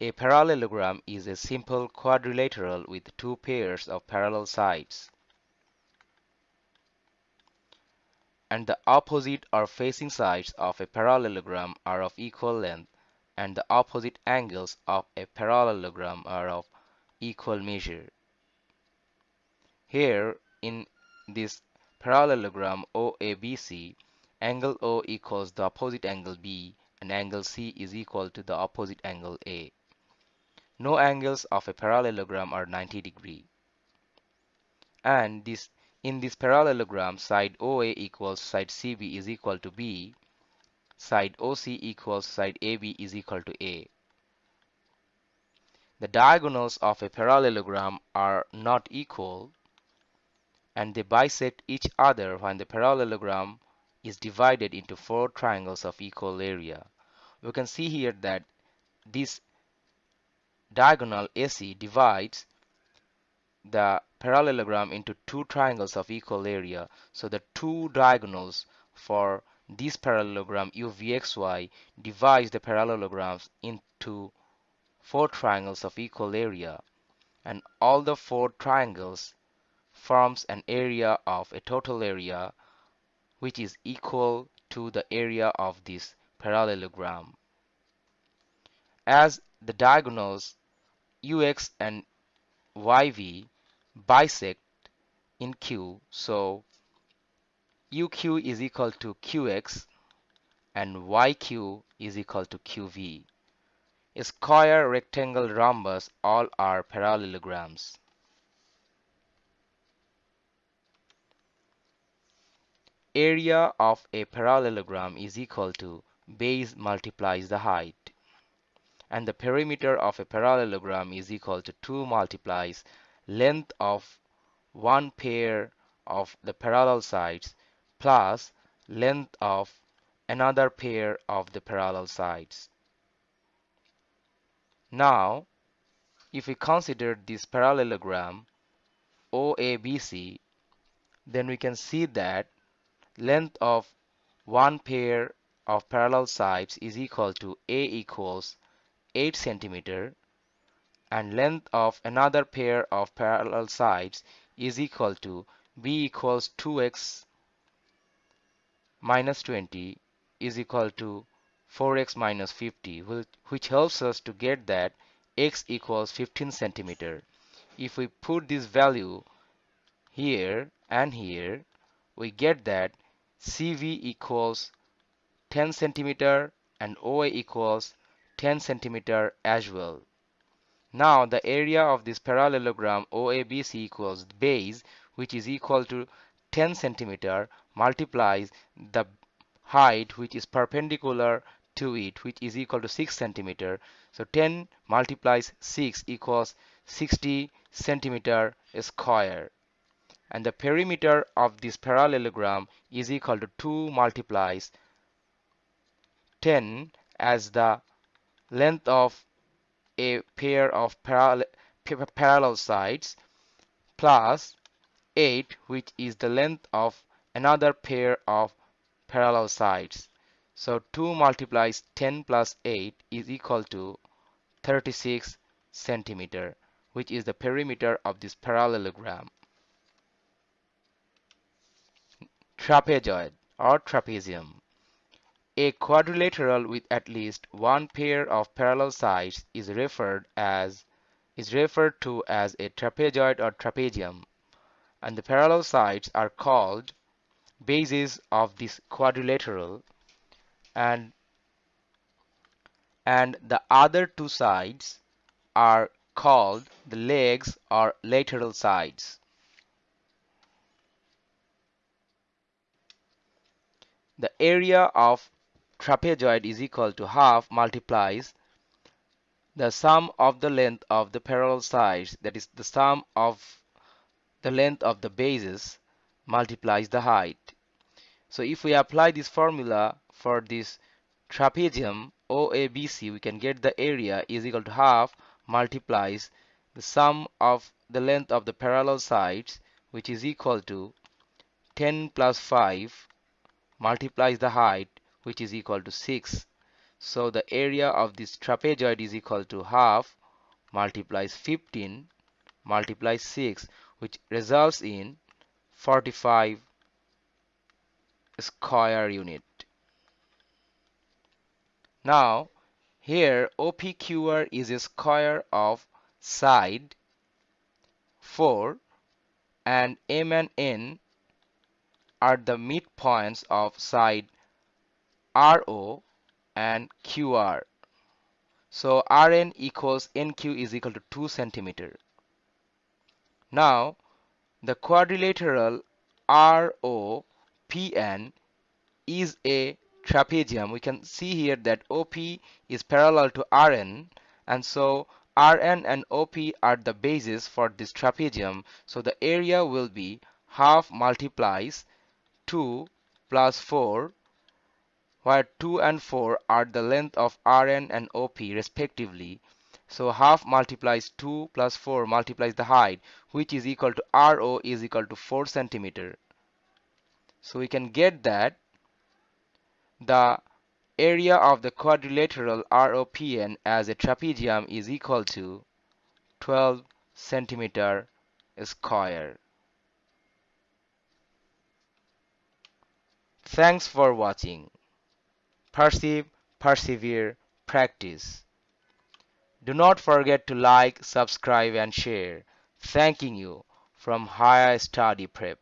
A parallelogram is a simple quadrilateral with two pairs of parallel sides. And the opposite or facing sides of a parallelogram are of equal length and the opposite angles of a parallelogram are of equal measure. Here in this parallelogram OABC, angle O equals the opposite angle B and angle C is equal to the opposite angle A. No angles of a parallelogram are 90 degree. And this in this parallelogram side OA equals side CB is equal to B, side OC equals side AB is equal to A. The diagonals of a parallelogram are not equal and they bisect each other when the parallelogram is divided into four triangles of equal area. We can see here that this diagonal AC divides the parallelogram into two triangles of equal area. So the two diagonals for this parallelogram UVXY divides the parallelograms into four triangles of equal area and all the four triangles forms an area of a total area which is equal to the area of this parallelogram. As the diagonals ux and yv bisect in q. So uq is equal to qx and yq is equal to qv a square rectangle rhombus all are parallelograms. Area of a parallelogram is equal to base multiplies the height and the perimeter of a parallelogram is equal to 2 multiplies length of one pair of the parallel sides plus length of another pair of the parallel sides. Now, if we consider this parallelogram OABC, then we can see that length of one pair of parallel sides is equal to A equals 8 centimeter and length of another pair of parallel sides is equal to b equals 2x minus 20 is equal to 4x minus 50 which helps us to get that x equals 15 centimeter. If we put this value here and here we get that CB equals 10 centimeter and OA equals 10 centimeter as well. Now the area of this parallelogram OABC equals base which is equal to 10 centimeter multiplies the height which is perpendicular to it which is equal to 6 centimeter. So 10 multiplies 6 equals 60 centimeter square and the perimeter of this parallelogram is equal to 2 multiplies 10 as the length of a pair of parallel, parallel sides plus 8 which is the length of another pair of parallel sides. So 2 multiplies 10 plus 8 is equal to 36 centimeter which is the perimeter of this parallelogram. Trapezoid or trapezium a quadrilateral with at least one pair of parallel sides is referred as is referred to as a trapezoid or trapezium and the parallel sides are called bases of this quadrilateral and and the other two sides are called the legs or lateral sides. The area of trapezoid is equal to half multiplies the sum of the length of the parallel sides that is the sum of the length of the bases multiplies the height. So if we apply this formula for this trapezium OABC we can get the area is equal to half multiplies the sum of the length of the parallel sides which is equal to 10 plus 5 multiplies the height which is equal to 6. So the area of this trapezoid is equal to half multiplies 15 multiplies 6 which results in 45 square unit. Now here OPQR is a square of side 4 and M and N are the midpoints of side RO and QR. So Rn equals NQ is equal to 2 centimeter. Now the quadrilateral ROPN is a trapezium. We can see here that OP is parallel to RN and so Rn and OP are the bases for this trapezium. So the area will be half multiplies 2 plus 4 where 2 and 4 are the length of Rn and OP respectively. So half multiplies 2 plus 4 multiplies the height which is equal to RO is equal to 4 centimeter. So we can get that the area of the quadrilateral ROPN as a trapezium is equal to 12 centimeter square. Thanks for watching. Perceive, persevere, practice. Do not forget to like, subscribe and share. Thanking you from Higher Study Prep.